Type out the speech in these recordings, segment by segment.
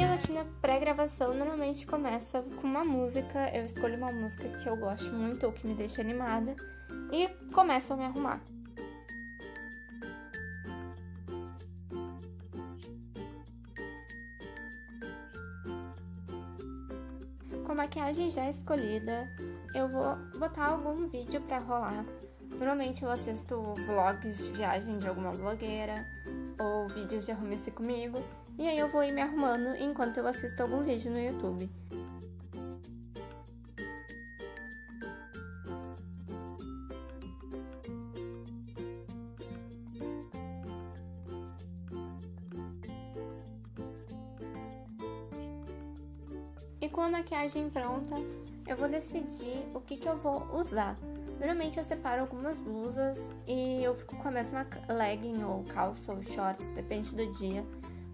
Minha rotina pré-gravação normalmente começa com uma música. Eu escolho uma música que eu gosto muito ou que me deixa animada e começo a me arrumar. Com a maquiagem já escolhida, eu vou botar algum vídeo pra rolar. Normalmente eu assisto vlogs de viagem de alguma blogueira ou vídeos de arrume-se comigo, e aí eu vou ir me arrumando enquanto eu assisto algum vídeo no YouTube. Com a maquiagem pronta, eu vou decidir o que, que eu vou usar. Normalmente eu separo algumas blusas e eu fico com a mesma legging ou calça ou shorts, depende do dia,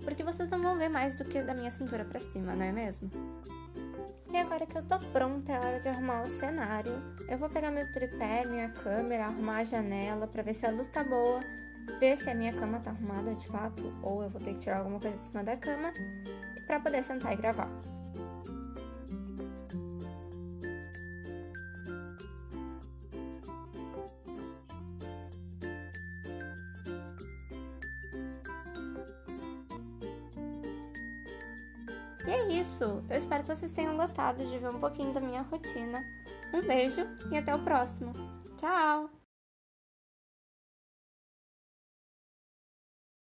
porque vocês não vão ver mais do que da minha cintura pra cima, não é mesmo? E agora que eu tô pronta, é hora de arrumar o cenário. Eu vou pegar meu tripé, minha câmera, arrumar a janela pra ver se a luz tá boa, ver se a minha cama tá arrumada de fato, ou eu vou ter que tirar alguma coisa de cima da cama, pra poder sentar e gravar. E é isso. Eu espero que vocês tenham gostado de ver um pouquinho da minha rotina. Um beijo e até o próximo. Tchau!